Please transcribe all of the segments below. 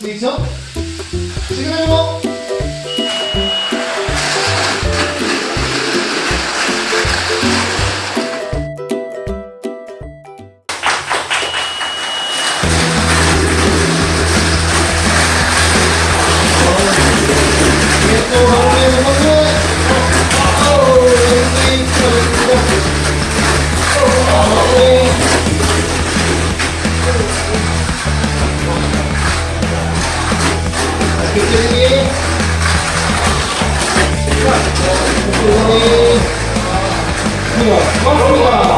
그렇죠? 되겠죠? 지금은요 Come on, come on.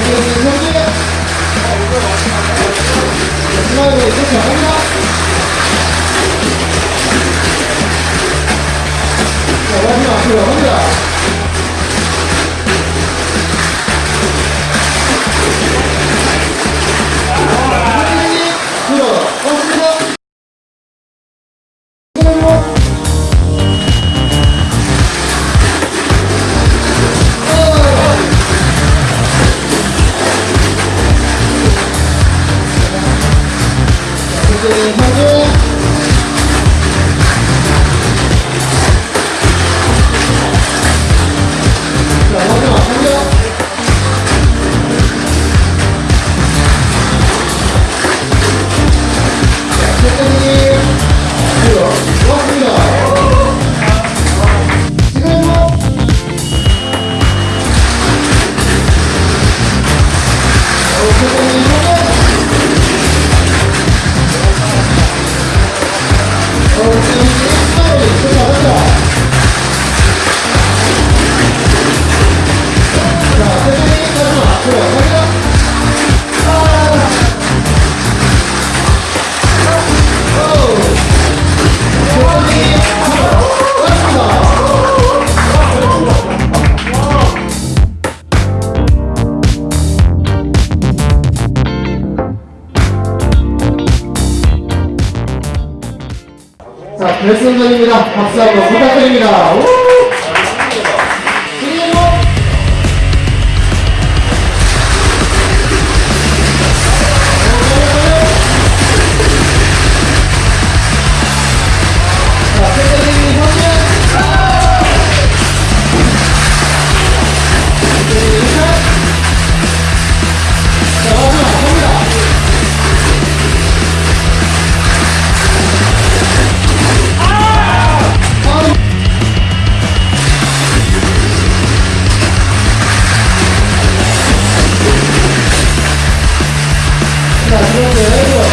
아, 이렇게 자, 결승전입니다. 박수 한번 부탁드립니다. 오! Obrigado.